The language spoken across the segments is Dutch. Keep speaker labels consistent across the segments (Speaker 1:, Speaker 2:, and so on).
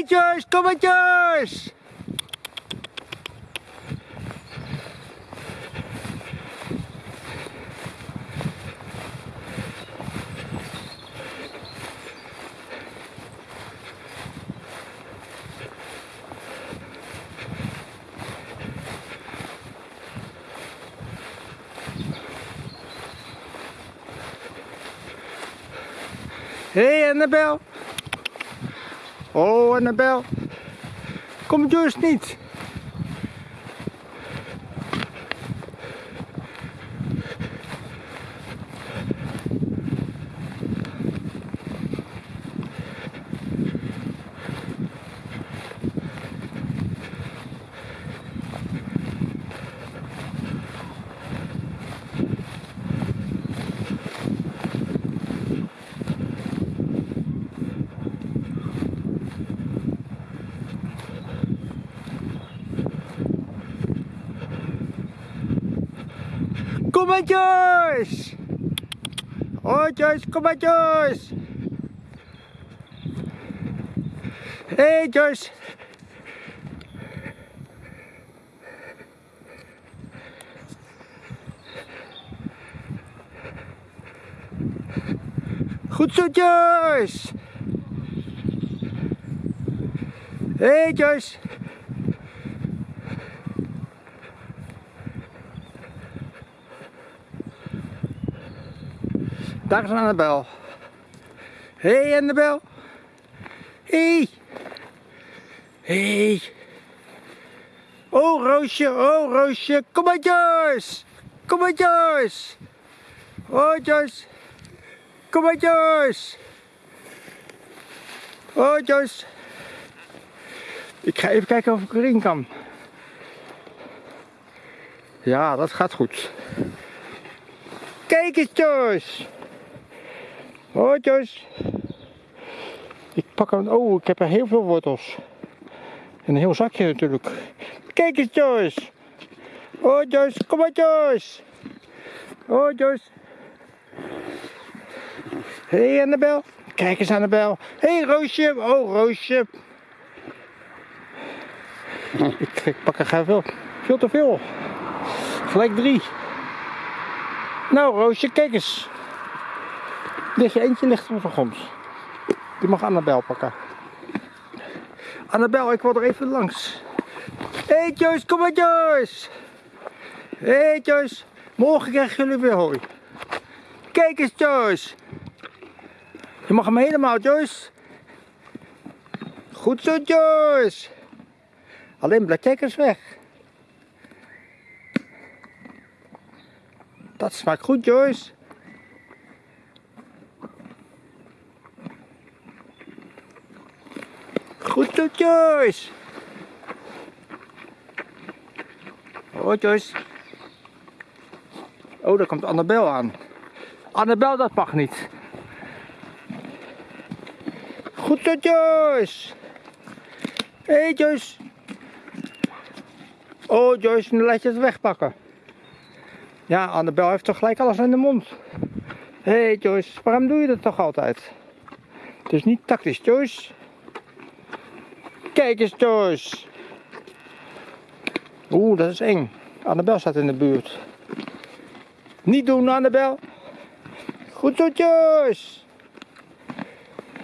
Speaker 1: hey Joyce, kom maar Joyce! Hé hey, Annabel. Oh Annabel. Kom Joyce niet. Kom maar Joyce! Joyce, kom maar Joyce! Hé hey, Joyce! Goed zo Joyce! Hé hey, Joyce! Daar is Annabel. Hé hey Annabel. Hé. Hey. Hey. Oh Roosje, oh Roosje. Kom maar Joyce. Kom maar Joyce. Oh Joyce. Kom maar Joyce. Oh Joyce. Ik ga even kijken of ik erin kan. Ja, dat gaat goed. Kijk eens Joyce. Oh Joyce. Ik pak hem. Oh, ik heb er heel veel wortels. En een heel zakje natuurlijk. Kijk eens Joyce. Oh Joyce, kom maar Joyce. Oh Joyce. Hé hey, Annabel. Kijk eens Annabel. Hé hey, Roosje. Oh Roosje. Ik, ik pak er veel, veel te veel. Gelijk drie. Nou Roosje, kijk eens. Ligt je eentje ligt de grond. Die mag Annabel pakken. Annabel, ik wil er even langs. Hé hey Joyce, kom maar Joyce. Hé hey Joyce, morgen krijgen jullie weer hooi. Kijk eens Joyce. Je mag hem helemaal Joyce. Goed zo Joyce. Alleen bladjekkers weg. Dat smaakt goed Joyce. Goed zo, Joyce. Oh, Joyce. Oh, daar komt Annabel aan. Annabel, dat mag niet. Goed zo, Joyce. Hé, hey, Joyce. Oh, Joyce, nu laat je het wegpakken. Ja, Annabel heeft toch gelijk alles in de mond. Hé, hey, Joyce, waarom doe je dat toch altijd? Het is niet tactisch, Joyce. Kijk eens, Joyce. Oeh, dat is eng. Annabel staat in de buurt. Niet doen, Annabel. Goed zo, Joyce.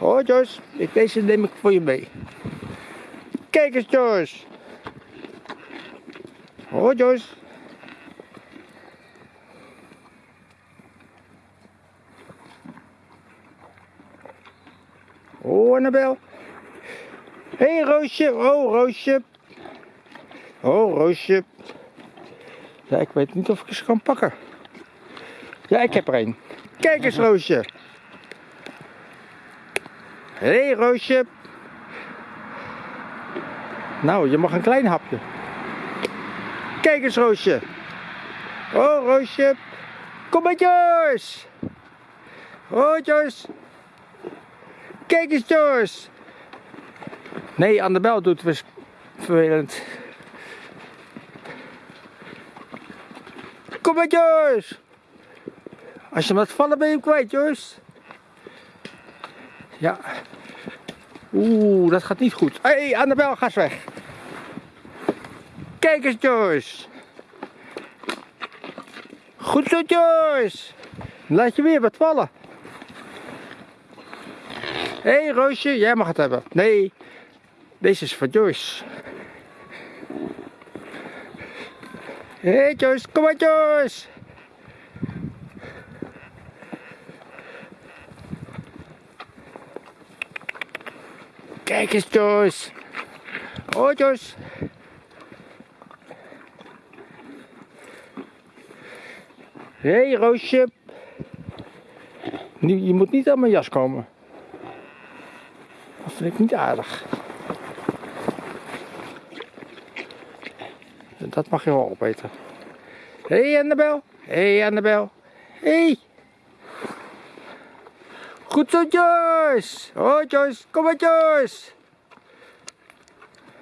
Speaker 1: Oh, Joyce. Deze neem ik voor je mee. Kijk eens, Joyce. Oh, Joyce. Oh, Annabel. Hé hey, Roosje, oh Roosje. Oh Roosje. Ja, ik weet niet of ik ze kan pakken. Ja, ik heb er een. Kijk eens Roosje. Hé hey, Roosje. Nou, je mag een klein hapje. Kijk eens Roosje. Oh Roosje. Kom maar Joyce. Oh Joyce. Kijk eens Joyce. Nee, Annabel doet het vervelend. Kom maar Joyce. Als je hem laat vallen ben je hem kwijt Joyce. Ja. Oeh, dat gaat niet goed. Hé, hey, Annabel, ga eens weg. Kijk eens, Joyce. Goed zo, Joyce. Laat je weer wat vallen. Hé, hey, Roosje, jij mag het hebben. Nee, deze is voor Joyce. Hé, hey, Joyce, kom maar, Joyce. Kijk eens, Joyce. Oh, Joyce. Hé, hey, Roosje. Je moet niet aan mijn jas komen. Dat vind ik niet aardig. Dat mag je wel opeten. Hé, hey, Annabel. Hé, hey, Annabel. Hé. Hey. Goed zo, Joyce. Oh, Joyce. Kom maar, Joyce.